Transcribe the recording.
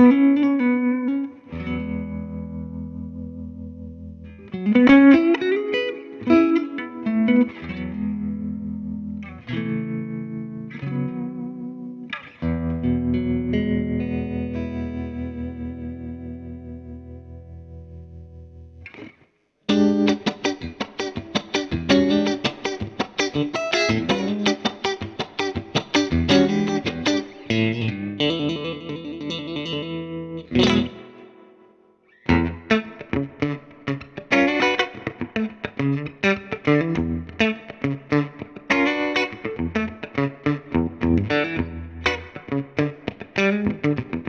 Música you.